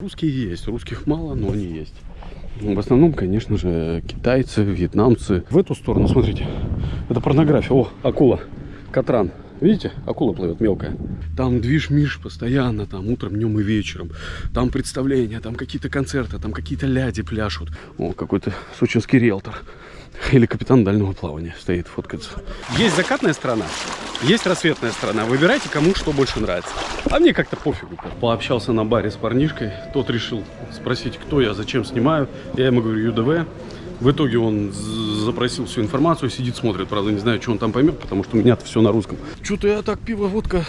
Русские есть, русских мало, но они есть. В основном, конечно же, китайцы, вьетнамцы. В эту сторону, смотрите, это порнография. О, акула, катран. Видите, акула плывет мелкая. Там движ-миш постоянно, там утром, днем и вечером. Там представления, там какие-то концерты, там какие-то ляди пляшут. О, какой-то сочинский риэлтор. Или капитан дальнего плавания стоит, фоткается. Есть закатная сторона, есть рассветная сторона. Выбирайте, кому что больше нравится. А мне как-то пофигу. Пообщался на баре с парнишкой. Тот решил спросить, кто я, зачем снимаю. Я ему говорю, ЮДВ. В итоге он запросил всю информацию, сидит, смотрит. Правда, не знаю, что он там поймет, потому что у меня все на русском. Что-то я так, пиво, водка,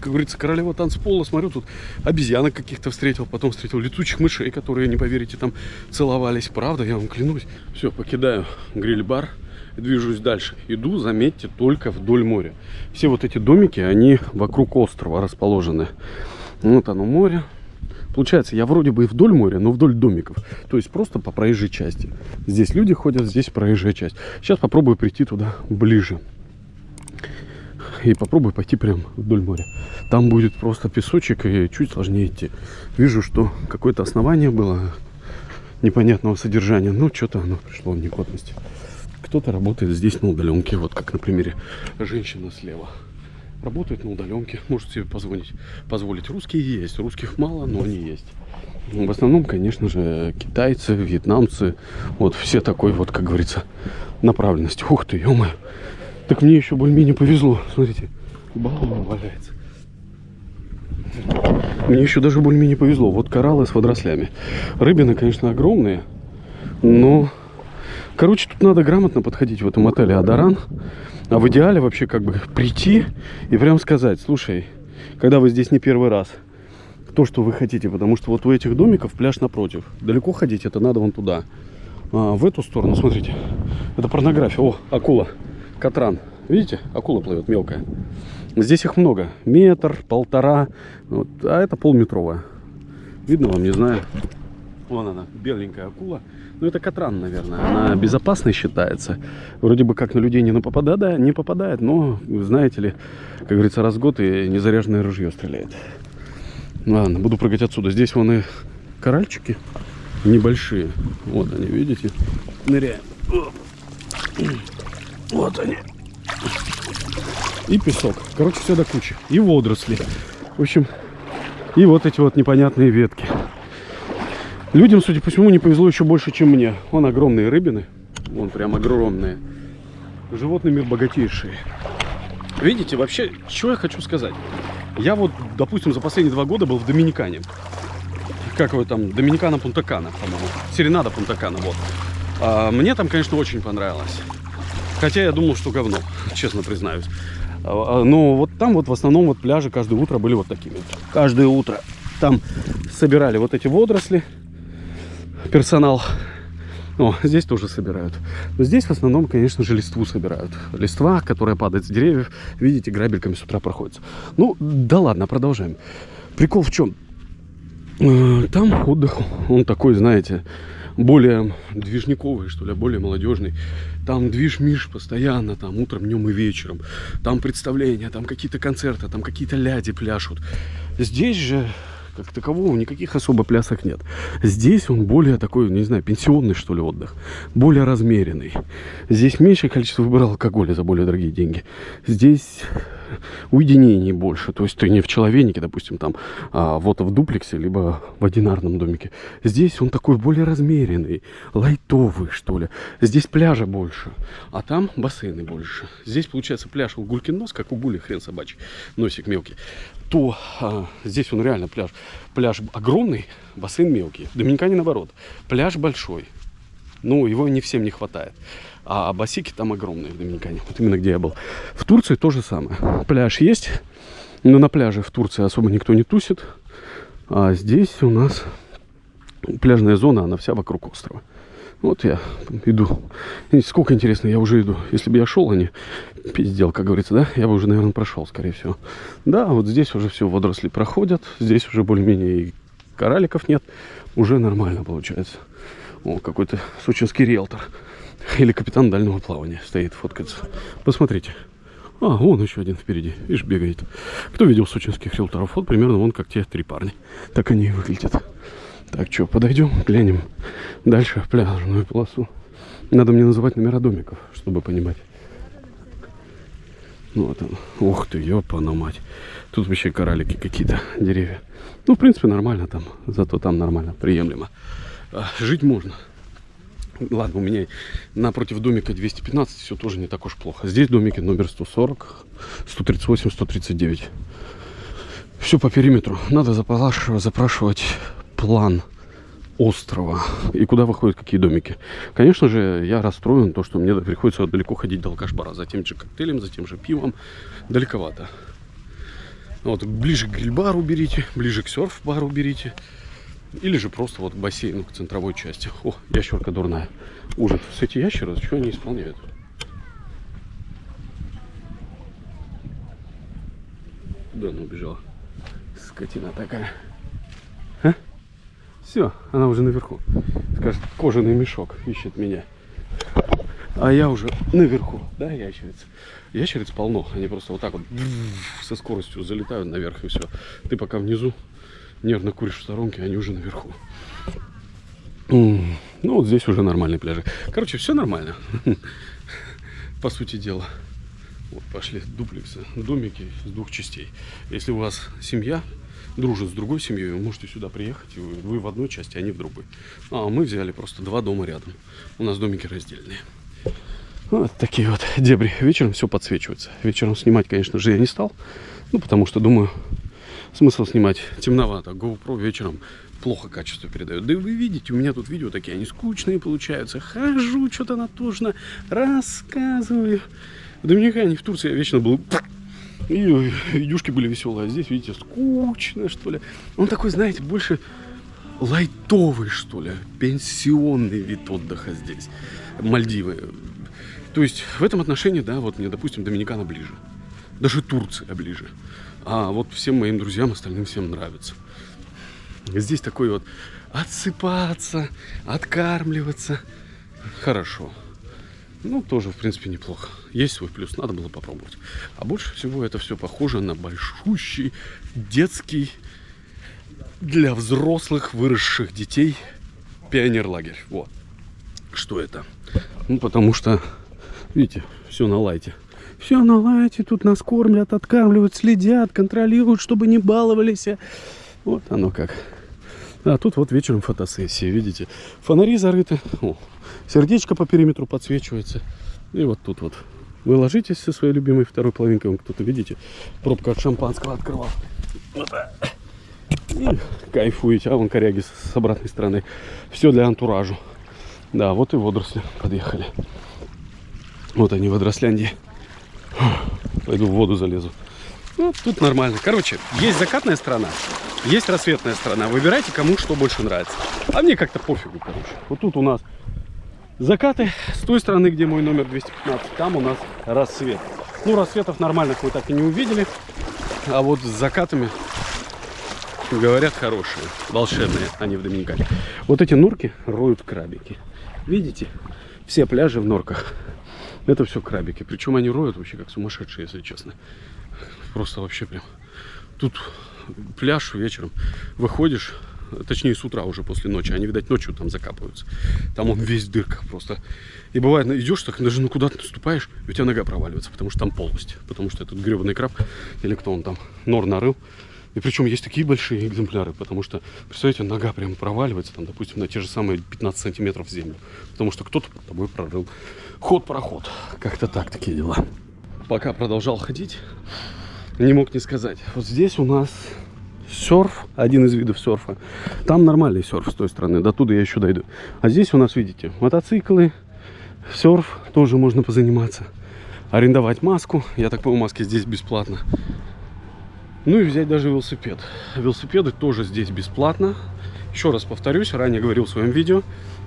как говорится, королева танцпола. Смотрю, тут обезьянок каких-то встретил. Потом встретил летучих мышей, которые, не поверите, там целовались. Правда, я вам клянусь. Все, покидаю гриль-бар движусь дальше. Иду, заметьте, только вдоль моря. Все вот эти домики, они вокруг острова расположены. Вот оно море. Получается, я вроде бы и вдоль моря, но вдоль домиков. То есть просто по проезжей части. Здесь люди ходят, здесь проезжая часть. Сейчас попробую прийти туда ближе. И попробую пойти прям вдоль моря. Там будет просто песочек и чуть сложнее идти. Вижу, что какое-то основание было непонятного содержания. Ну, что-то оно пришло в негодность. Кто-то работает здесь на удаленке. Вот как на примере женщина слева работают на удаленке, может себе позвонить, позволить. Русские есть, русских мало, но они есть. В основном, конечно же, китайцы, вьетнамцы, вот все такой вот, как говорится, направленности. Ух ты, ё -моё. Так мне еще более-менее повезло. Смотрите, баллон валяется. Мне еще даже более-менее повезло. Вот кораллы с водорослями. Рыбины, конечно, огромные, но... Короче, тут надо грамотно подходить в этом отеле Адаран. А в идеале вообще как бы прийти и прям сказать, слушай, когда вы здесь не первый раз, то, что вы хотите, потому что вот у этих домиков пляж напротив. Далеко ходить, это надо вон туда. А, в эту сторону, смотрите, это порнография. О, акула, катран. Видите, акула плывет мелкая. Здесь их много. Метр, полтора, вот, а это полметровая. Видно вам, не знаю. Вон она, беленькая акула. Ну, это Катран, наверное. Она безопасной считается. Вроде бы как на людей не попадает, да, не попадает, но, знаете ли, как говорится, раз в год и незаряженное ружье стреляет. Ладно, буду прыгать отсюда. Здесь вон и коральчики небольшие. Вот они, видите? Ныряем. Вот они. И песок. Короче, все до кучи. И водоросли. В общем, и вот эти вот непонятные ветки. Людям, судя по всему, не повезло еще больше, чем мне. Вон огромные рыбины. Вон прям огромные. Животный мир богатейший. Видите, вообще, что я хочу сказать? Я вот, допустим, за последние два года был в Доминикане. Как его там? Доминикана Пунтакана, по-моему. Серенада Пунтакана, вот. А, мне там, конечно, очень понравилось. Хотя я думал, что говно, честно признаюсь. А, а, но вот там вот в основном вот пляжи каждое утро были вот такими. Каждое утро там собирали вот эти водоросли персонал. О, здесь тоже собирают. Но здесь в основном, конечно же, листву собирают. Листва, которая падает с деревьев, видите, грабельками с утра проходится. Ну, да ладно, продолжаем. Прикол в чем? Э, там отдых, он такой, знаете, более движниковый, что ли, более молодежный. Там движ-миш постоянно, там утром, днем и вечером. Там представления, там какие-то концерты, там какие-то ляди пляшут. Здесь же как такового никаких особо плясок нет. Здесь он более такой, не знаю, пенсионный, что ли, отдых. Более размеренный. Здесь меньшее количество выбрал алкоголя за более дорогие деньги. Здесь уединений больше. То есть ты не в человенике, допустим, там, а вот в дуплексе, либо в одинарном домике. Здесь он такой более размеренный, лайтовый, что ли. Здесь пляжа больше, а там бассейны больше. Здесь, получается, пляж у Гулькин нос, как у Гули, хрен собачий, носик мелкий. То а, здесь он реально пляж. Пляж огромный, бассейн мелкий. В Доминикане наоборот. Пляж большой. Ну, его не всем не хватает. А басики там огромные в Доминикане. Вот именно где я был. В Турции то же самое. Пляж есть, но на пляже в Турции особо никто не тусит. А здесь у нас пляжная зона, она вся вокруг острова. Вот я иду. Сколько интересно, я уже иду. Если бы я шел, а не пиздел, как говорится, да, я бы уже, наверное, прошел, скорее всего. Да, вот здесь уже все водоросли проходят. Здесь уже более-менее и кораликов нет. Уже нормально получается. О, какой-то сочинский риэлтор. Или капитан дальнего плавания стоит, фоткается. Посмотрите. А, вон еще один впереди. Видишь, бегает. Кто видел сочинских риэлторов? Вот примерно вон как те три парня. Так они и выглядят. Так, что, подойдем, глянем дальше в пляжную полосу. Надо мне называть номера домиков, чтобы понимать. Ну, вот он. Ух ты, ёпана мать. Тут вообще коралики какие-то, деревья. Ну, в принципе, нормально там. Зато там нормально, приемлемо. А, жить можно. Ладно, у меня напротив домика 215 все тоже не так уж плохо. Здесь домики номер 140, 138, 139. Все по периметру. Надо запрашивать план острова и куда выходят какие домики. Конечно же, я расстроен, то, что мне приходится далеко ходить до алкаш-бара. За тем же коктейлем, за тем же пивом. Далековато. Вот, ближе к гриль-бару берите, ближе к серф-бару берите. Или же просто вот к бассейну, к центровой части. О, ящерка дурная. Ужас. С эти ящеры, что они исполняют? Куда она убежала? Скотина такая. А? Все, она уже наверху. Скажет, кожаный мешок ищет меня. А я уже наверху, да, ящерица? Ящериц полно. Они просто вот так вот со скоростью залетают наверх и все. Ты пока внизу нервно куришь в сторонке, они уже наверху. Ну, вот здесь уже нормальные пляжи. Короче, все нормально. По сути дела. Вот пошли дуплексы, домики с двух частей. Если у вас семья, дружит с другой семьей, вы можете сюда приехать, и вы, вы в одной части, а не в другой. А мы взяли просто два дома рядом. У нас домики раздельные. Вот такие вот дебри. Вечером все подсвечивается. Вечером снимать, конечно же, я не стал. Ну, потому что, думаю, смысл снимать темновато. GoPro вечером плохо качество передает. Да и вы видите, у меня тут видео такие, они скучные получаются. Хожу, что-то натужно, рассказываю. В Доминикане, в Турции я вечно был и видюшки были веселые. А здесь, видите, скучно, что ли. Он такой, знаете, больше лайтовый, что ли. Пенсионный вид отдыха здесь. Мальдивы. То есть в этом отношении, да, вот мне, допустим, Доминикана ближе. Даже Турция ближе. А вот всем моим друзьям, остальным всем нравится. Здесь такой вот отсыпаться, откармливаться. Хорошо. Ну, тоже, в принципе, неплохо. Есть свой плюс, надо было попробовать. А больше всего это все похоже на большущий детский для взрослых выросших детей пионер-лагерь. Вот. Что это? Ну, потому что, видите, все на лайте. Все на лайте, тут нас кормят, откармливают, следят, контролируют, чтобы не баловались. Вот оно как. А тут вот вечером фотосессия, видите. Фонари зарыты. О, сердечко по периметру подсвечивается. И вот тут вот. Вы ложитесь со своей любимой второй половинкой. Вон кто-то, видите, пробка от шампанского открывал. И кайфуете. А вон коряги с обратной стороны. Все для антуражу. Да, вот и водоросли подъехали. Вот они, водоросляндии. Пойду в воду залезу. Ну, тут нормально. Короче, есть закатная сторона, есть рассветная сторона. Выбирайте, кому что больше нравится. А мне как-то пофигу, короче. Вот тут у нас закаты. С той стороны, где мой номер 215, там у нас рассвет. Ну, рассветов нормальных вы так и не увидели. А вот с закатами, говорят, хорошие, волшебные, они в Доминикане. Вот эти норки роют крабики. Видите? Все пляжи в норках. Это все крабики. Причем они роют вообще как сумасшедшие, если честно. Просто вообще прям. Тут пляж вечером. Выходишь, точнее с утра уже после ночи. Они, видать, ночью там закапываются. Там он весь в дырках просто. И бывает, идешь так, даже ну куда ты наступаешь, у тебя нога проваливается, потому что там полость. Потому что этот гребаный краб, или кто он там, нор нарыл. И причем есть такие большие экземпляры, потому что, представляете, нога прям проваливается, там, допустим, на те же самые 15 сантиметров в землю. Потому что кто-то под тобой прорыл ход-проход. Как-то так такие дела. Пока продолжал ходить, не мог не сказать. Вот здесь у нас серф, один из видов серфа. Там нормальный серф с той стороны, до туда я еще дойду. А здесь у нас, видите, мотоциклы, серф, тоже можно позаниматься. Арендовать маску, я так понимаю, маски здесь бесплатно. Ну и взять даже велосипед. Велосипеды тоже здесь бесплатно. Еще раз повторюсь, ранее говорил в своем видео.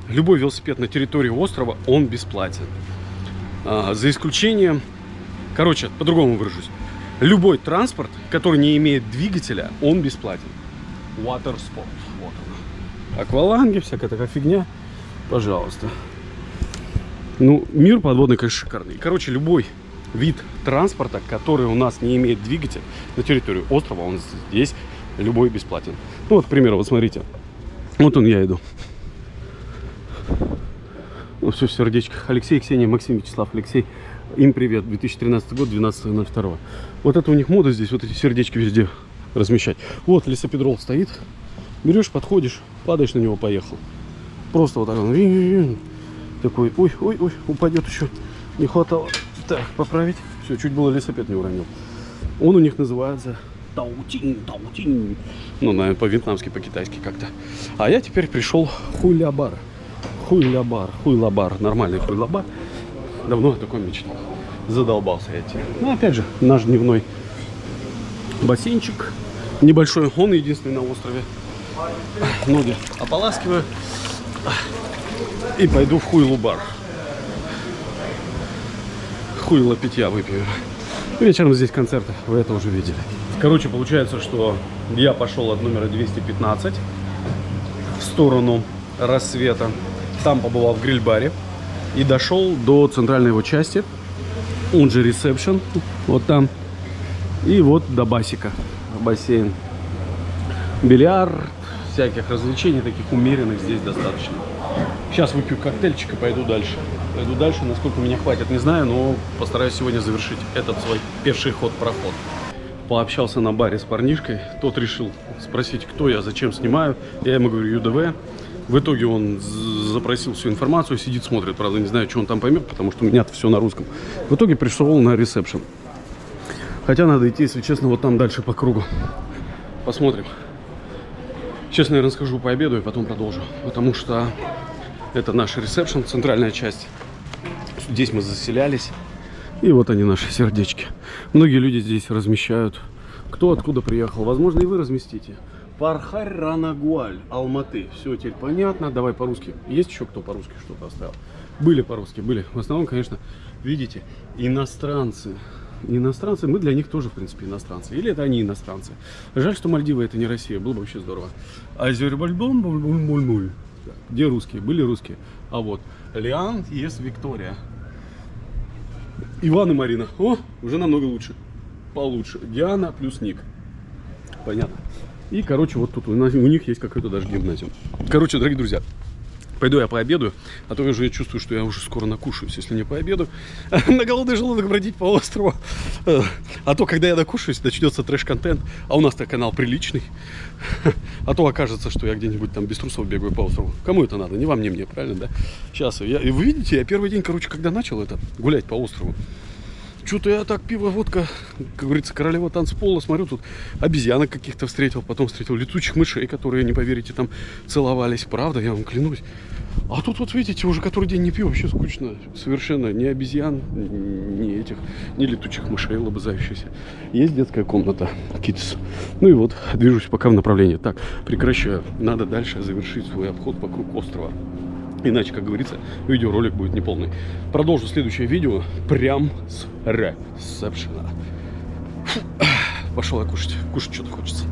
Любой велосипед на территории острова, он бесплатен. А, за исключением, короче, по-другому выражусь. Любой транспорт, который не имеет двигателя, он бесплатен. Water Sport. Вот она. Акваланги, всякая такая фигня. Пожалуйста. Ну, мир подводный, конечно, шикарный. Короче, любой вид транспорта, который у нас не имеет двигателя на территории острова, он здесь любой бесплатен. Ну вот, к примеру, вот смотрите, Вот он, я иду. Ну, все в сердечках. Алексей, Ксения, Максим, Вячеслав, Алексей. Им привет. 2013 год, 12.02. Вот это у них мода здесь, вот эти сердечки везде размещать. Вот лесопедрол стоит. Берешь, подходишь, падаешь на него, поехал. Просто вот так он. Такой, ой, ой, ой, упадет еще. Не хватало. Так, поправить. Все, чуть было лесопед не уронил. Он у них называется Таутин, Таутин. Ну, наверное, по-вьетнамски, по-китайски как-то. А я теперь пришел хуйлябар. Хуйлябар, хуйлабар, нормальный хуйлабар. Давно я такой мечтал. Задолбался я этим. Ну, опять же, наш дневной бассейнчик небольшой. Он единственный на острове. Ноги ополаскиваю. И пойду в хуйлу-бар. Хуйло питья выпью. Вечером здесь концерты, вы это уже видели. Короче, получается, что я пошел от номера 215 в сторону рассвета. Там побывал в гриль-баре и дошел до центральной его части, он же ресепшн, вот там. И вот до басика, бассейн. Бильярд, всяких развлечений таких умеренных здесь достаточно. Сейчас выпью коктейльчик и пойду дальше. Пойду дальше, насколько меня хватит, не знаю, но постараюсь сегодня завершить этот свой пеший ход-проход. Пообщался на баре с парнишкой, тот решил спросить, кто я, зачем снимаю. Я ему говорю, ЮДВ. В итоге он запросил всю информацию, сидит, смотрит, правда, не знаю, что он там поймет, потому что у меня все на русском. В итоге пришел на ресепшн. Хотя надо идти, если честно, вот там дальше по кругу. Посмотрим. Сейчас, наверное, скажу пообедаю, потом продолжу. Потому что это наш ресепшн, центральная часть. Здесь мы заселялись. И вот они, наши сердечки. Многие люди здесь размещают. Кто откуда приехал. Возможно, и вы разместите. Пархарь Ранагуаль, Алматы. Все теперь понятно. Давай по-русски. Есть еще кто по-русски что-то оставил? Были по-русски, были. В основном, конечно, видите, иностранцы. Иностранцы, мы для них тоже, в принципе, иностранцы. Или это они иностранцы. Жаль, что Мальдивы это не Россия. Было бы вообще здорово. Азербайджан, буль где русские? Были русские. А вот Лиан есть Виктория. Иван и Марина. О, уже намного лучше. Получше. Диана плюс Ник. Понятно. И, короче, вот тут у, нас, у них есть какой-то даже гимназиум. Короче, дорогие друзья, Пойду я пообедаю, а то я уже чувствую, что я уже скоро накушаюсь, если не пообеду. На голодный желудок бродить по острову. А то, когда я накушаюсь, начнется трэш-контент. А у нас-то канал приличный. А то окажется, что я где-нибудь там без трусов бегаю по острову. Кому это надо? Не вам, не мне, правильно, да? Сейчас, я, вы видите, я первый день, короче, когда начал это, гулять по острову, что-то я так пиво, водка, как говорится, королева танцпола, смотрю, тут обезьянок каких-то встретил, потом встретил летучих мышей, которые, не поверите, там целовались, правда, я вам клянусь. А тут вот видите, уже который день не пью, вообще скучно, совершенно, ни обезьян, ни этих, ни летучих мышей лобызающихся. Есть детская комната, kids. Ну и вот, движусь пока в направлении. Так, прекращаю, надо дальше завершить свой обход вокруг острова. Иначе, как говорится, видеоролик будет неполный. Продолжу следующее видео прям с ресепшена. Пошел я кушать. Кушать что-то хочется.